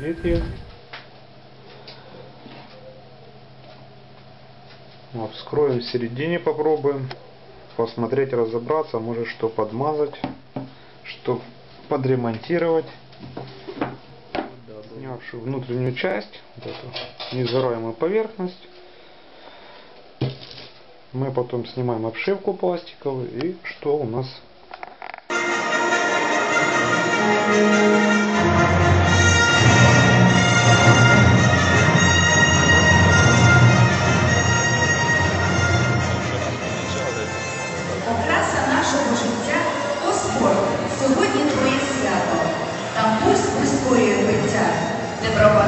Видите? Вот, вскроем в середине, попробуем посмотреть, разобраться, может что подмазать, что подремонтировать. Снявшую внутреннюю часть, вот эту несгораемую поверхность, мы потом снимаем обшивку пластиковую и что у нас не Добро